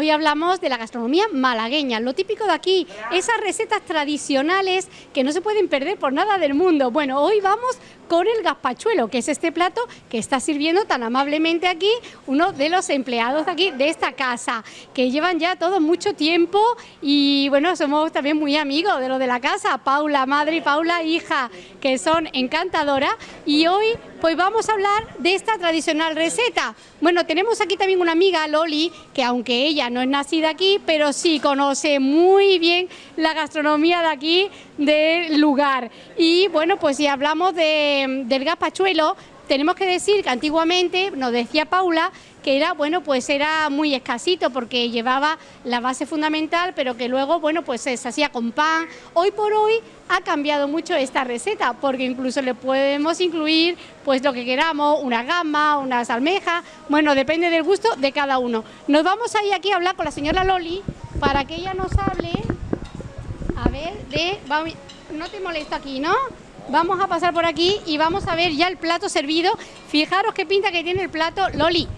Hoy hablamos de la gastronomía malagueña, lo típico de aquí, esas recetas tradicionales que no se pueden perder por nada del mundo. Bueno, hoy vamos con el gazpachuelo, que es este plato que está sirviendo tan amablemente aquí uno de los empleados de aquí, de esta casa, que llevan ya todo mucho tiempo. Y bueno, somos también muy amigos de lo de la casa, Paula madre y Paula hija, que son encantadoras. Y hoy pues vamos a hablar de esta tradicional receta. Bueno, tenemos aquí también una amiga, Loli, que aunque ella no es nacida aquí, pero sí conoce muy bien la gastronomía de aquí, del lugar. Y bueno, pues si hablamos de, del gazpachuelo, tenemos que decir que antiguamente, nos decía Paula, que era, bueno, pues era muy escasito porque llevaba la base fundamental, pero que luego, bueno, pues se hacía con pan. Hoy por hoy ha cambiado mucho esta receta, porque incluso le podemos incluir, pues lo que queramos, una gamba, unas almejas, bueno, depende del gusto de cada uno. Nos vamos a ir aquí a hablar con la señora Loli para que ella nos hable, a ver, de... No te molesto aquí, ¿no? Vamos a pasar por aquí y vamos a ver ya el plato servido. Fijaros qué pinta que tiene el plato. Loli,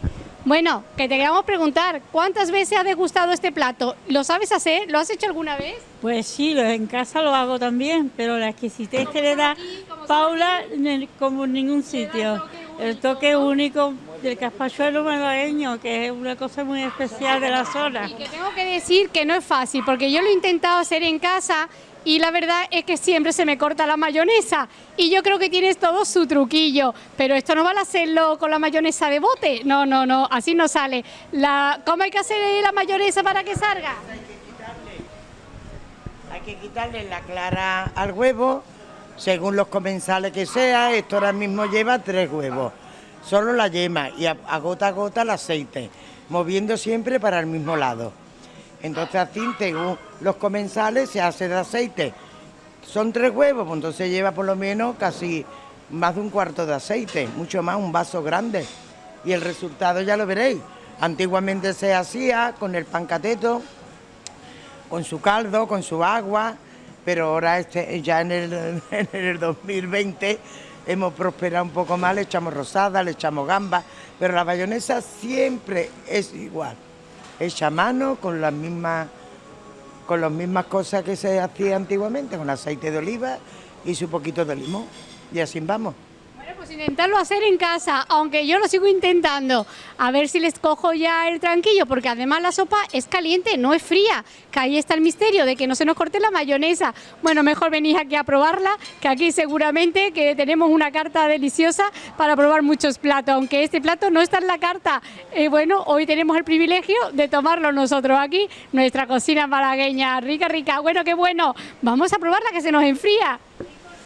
bueno, que te queramos preguntar, ¿cuántas veces has degustado este plato? ¿Lo sabes hacer? ¿Lo has hecho alguna vez? Pues sí, en casa lo hago también, pero la exquisitez que le da Paula como en ningún sitio. El toque único del caspachuelo malagueño, que es una cosa muy especial de la zona. Y que tengo que decir que no es fácil, porque yo lo he intentado hacer en casa y la verdad es que siempre se me corta la mayonesa y yo creo que tienes todo su truquillo, pero esto no vale hacerlo con la mayonesa de bote, no, no, no, así no sale. La, ¿Cómo hay que hacer la mayonesa para que salga? Hay que quitarle la clara al huevo, según los comensales que sea, esto ahora mismo lleva tres huevos, solo la yema y a gota a gota el aceite, moviendo siempre para el mismo lado. Entonces así, según los comensales, se hace de aceite. Son tres huevos, pues entonces lleva por lo menos casi más de un cuarto de aceite, mucho más, un vaso grande. Y el resultado ya lo veréis. Antiguamente se hacía con el pancateto, con su caldo, con su agua, pero ahora este, ya en el, en el 2020 hemos prosperado un poco más, le echamos rosada, le echamos gamba, pero la bayonesa siempre es igual hecha mano con las mismas con las mismas cosas que se hacía antiguamente, con aceite de oliva y su poquito de limón. Y así vamos pues intentarlo hacer en casa, aunque yo lo sigo intentando, a ver si les cojo ya el tranquillo, porque además la sopa es caliente, no es fría, que ahí está el misterio de que no se nos corte la mayonesa. Bueno, mejor venís aquí a probarla, que aquí seguramente que tenemos una carta deliciosa para probar muchos platos, aunque este plato no está en la carta. Eh, bueno, hoy tenemos el privilegio de tomarlo nosotros aquí, nuestra cocina malagueña, rica, rica, bueno, qué bueno. Vamos a probarla que se nos enfría.